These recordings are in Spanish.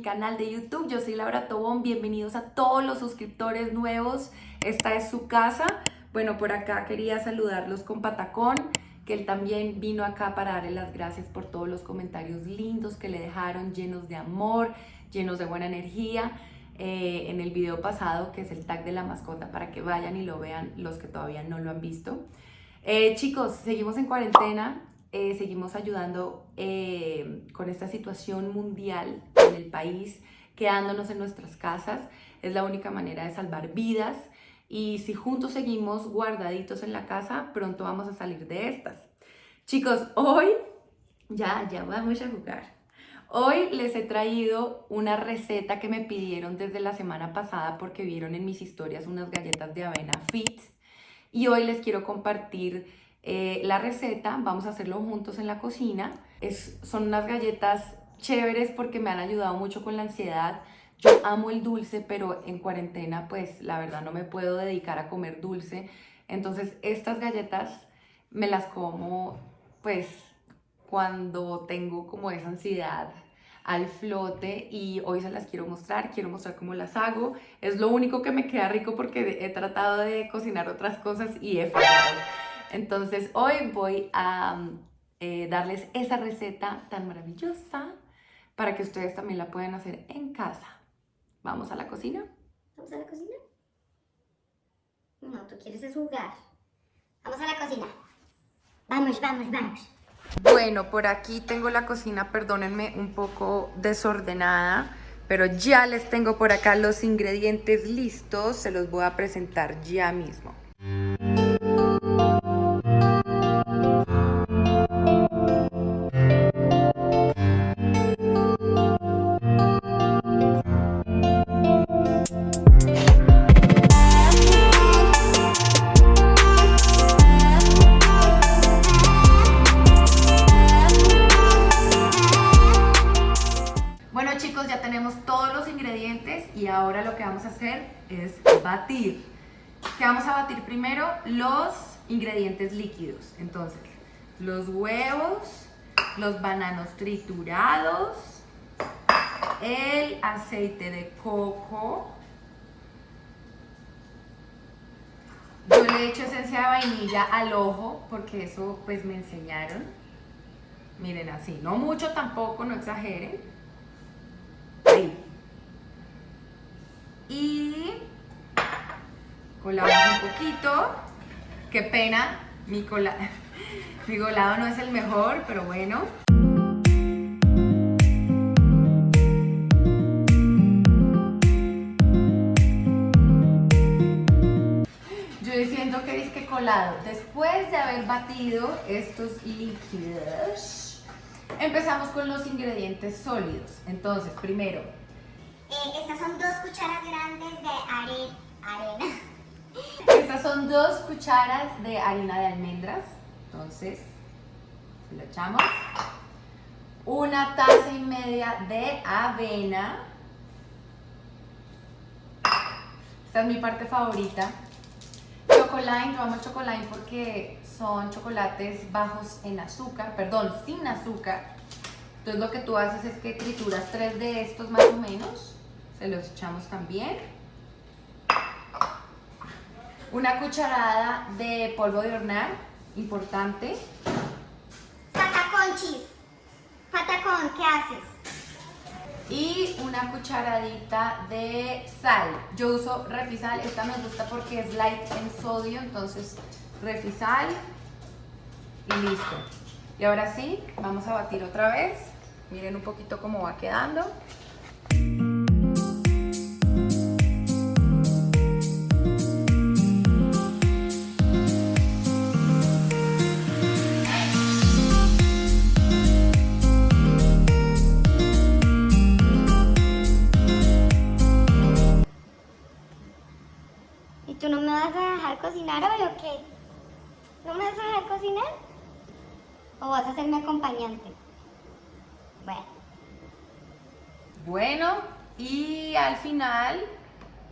canal de YouTube. Yo soy Laura Tobón, bienvenidos a todos los suscriptores nuevos. Esta es su casa. Bueno, por acá quería saludarlos con Patacón, que él también vino acá para darle las gracias por todos los comentarios lindos que le dejaron, llenos de amor, llenos de buena energía. Eh, en el video pasado, que es el tag de la mascota, para que vayan y lo vean los que todavía no lo han visto. Eh, chicos, seguimos en cuarentena, eh, seguimos ayudando eh, con esta situación mundial en el país, quedándonos en nuestras casas. Es la única manera de salvar vidas. Y si juntos seguimos guardaditos en la casa, pronto vamos a salir de estas. Chicos, hoy ya, ya vamos a jugar. Hoy les he traído una receta que me pidieron desde la semana pasada porque vieron en mis historias unas galletas de avena fit. Y hoy les quiero compartir eh, la receta, vamos a hacerlo juntos en la cocina. Es, son unas galletas chéveres porque me han ayudado mucho con la ansiedad. Yo amo el dulce, pero en cuarentena pues la verdad no me puedo dedicar a comer dulce. Entonces estas galletas me las como pues cuando tengo como esa ansiedad al flote y hoy se las quiero mostrar, quiero mostrar cómo las hago. Es lo único que me queda rico porque he tratado de cocinar otras cosas y he fallado. Entonces hoy voy a eh, darles esa receta tan maravillosa para que ustedes también la puedan hacer en casa. ¿Vamos a la cocina? ¿Vamos a la cocina? No, tú quieres jugar. Vamos a la cocina. Vamos, vamos, vamos. Bueno, por aquí tengo la cocina, perdónenme, un poco desordenada, pero ya les tengo por acá los ingredientes listos, se los voy a presentar ya mismo. Y ahora lo que vamos a hacer es batir. ¿Qué vamos a batir primero? Los ingredientes líquidos. Entonces, los huevos, los bananos triturados, el aceite de coco. Yo le he hecho esencia de vainilla al ojo porque eso pues me enseñaron. Miren así, no mucho tampoco, no exageren. Ahí y colamos un poquito. Qué pena, mi, cola, mi colado no es el mejor, pero bueno. Yo siento que disque colado. Después de haber batido estos líquidos, empezamos con los ingredientes sólidos. Entonces, primero, estas son dos cucharas grandes de arena. Estas son dos cucharas de harina de almendras. Entonces, lo echamos. Una taza y media de avena. Esta es mi parte favorita. Chocolate, yo amo chocolate porque son chocolates bajos en azúcar, perdón, sin azúcar. Entonces lo que tú haces es que trituras tres de estos más o menos se los echamos también. Una cucharada de polvo de hornear, importante. Patacón, chis. Patacón, ¿qué haces? Y una cucharadita de sal. Yo uso refisal, esta me gusta porque es light en sodio, entonces refisal y listo. Y ahora sí, vamos a batir otra vez. Miren un poquito cómo va quedando. Ser mi acompañante? Bueno. Bueno, y al final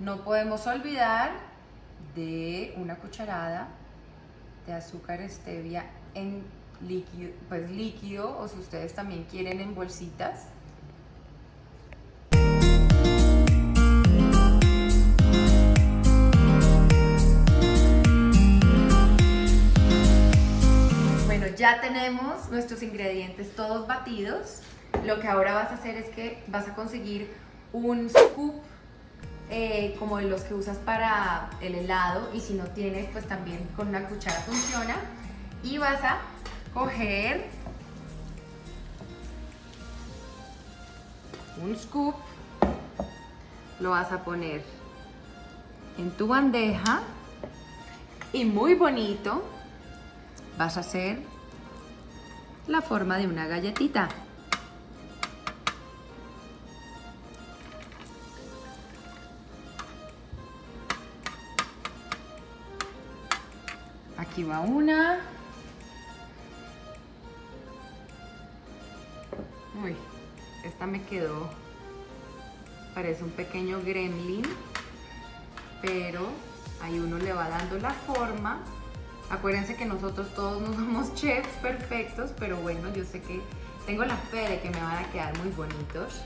no podemos olvidar de una cucharada de azúcar stevia en líquido, pues líquido o si ustedes también quieren en bolsitas. Tenemos nuestros ingredientes todos batidos. Lo que ahora vas a hacer es que vas a conseguir un scoop eh, como de los que usas para el helado y si no tienes pues también con una cuchara funciona y vas a coger un scoop lo vas a poner en tu bandeja y muy bonito vas a hacer la forma de una galletita. Aquí va una. Uy, esta me quedó, parece un pequeño gremlin, pero ahí uno le va dando la forma. Acuérdense que nosotros todos no somos chefs perfectos, pero bueno, yo sé que tengo la fe de que me van a quedar muy bonitos.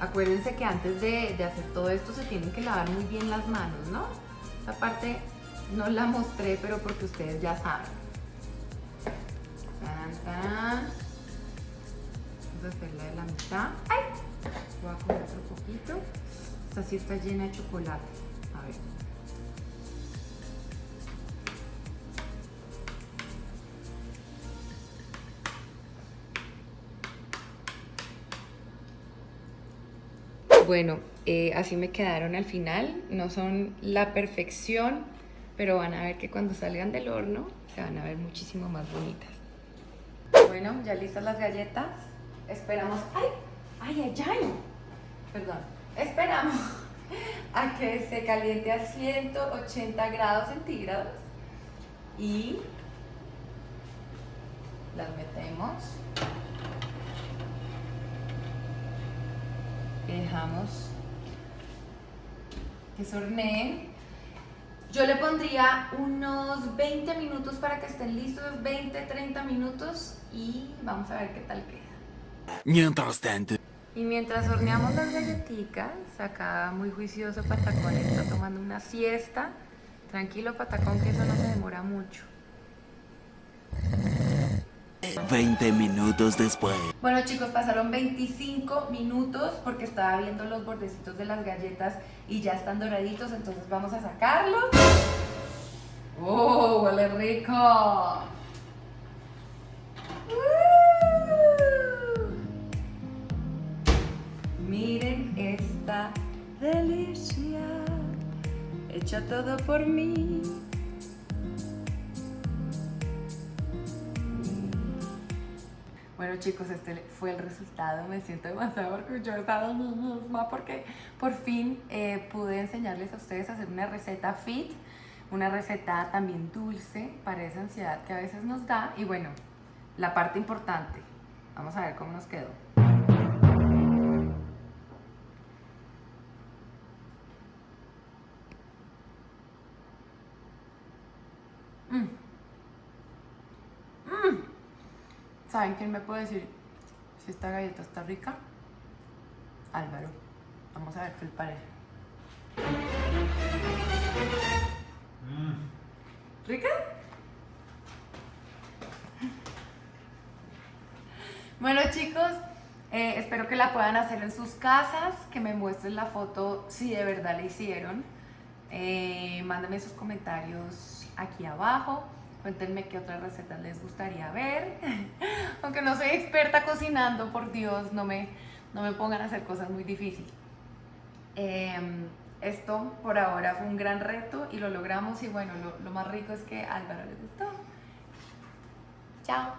Acuérdense que antes de, hacer todo esto se tienen que lavar muy bien las manos, ¿no? Esta parte no la mostré, pero porque ustedes ya saben. Vamos a hacerla de la mitad. ¡Ay! Voy a comer otro poquito. Esta sí está llena de chocolate. A ver. Bueno, eh, así me quedaron al final. No son la perfección, pero van a ver que cuando salgan del horno se van a ver muchísimo más bonitas. Bueno, ya listas las galletas. Esperamos... ¡Ay! ¡Ay, ay, ay! Perdón. Esperamos a que se caliente a 180 grados centígrados y las metemos dejamos que se horneen. Yo le pondría unos 20 minutos para que estén listos, 20, 30 minutos y vamos a ver qué tal queda. Mientras tanto. Y mientras horneamos las galletitas, acá muy juicioso Patacón está tomando una siesta. Tranquilo Patacón que eso no se demora mucho. 20 minutos después. Bueno chicos, pasaron 25 minutos porque estaba viendo los bordecitos de las galletas y ya están doraditos, entonces vamos a sacarlos. ¡Oh, huele rico! Miren esta delicia, hecha todo por mí. Bueno chicos, este fue el resultado, me siento demasiado orgullosa de porque por fin eh, pude enseñarles a ustedes a hacer una receta fit, una receta también dulce para esa ansiedad que a veces nos da y bueno, la parte importante, vamos a ver cómo nos quedó. ¿Saben quién me puede decir si esta galleta está rica? Álvaro. Vamos a ver qué le parece. Mm. ¿Rica? Bueno chicos, eh, espero que la puedan hacer en sus casas, que me muestren la foto si de verdad la hicieron. Eh, mándenme sus comentarios aquí abajo. Cuéntenme qué otras recetas les gustaría ver. Aunque no soy experta cocinando, por Dios, no me, no me pongan a hacer cosas muy difíciles. Em, esto por ahora fue un gran reto y lo logramos y bueno, lo, lo más rico es que a Álvaro le gustó. Chao.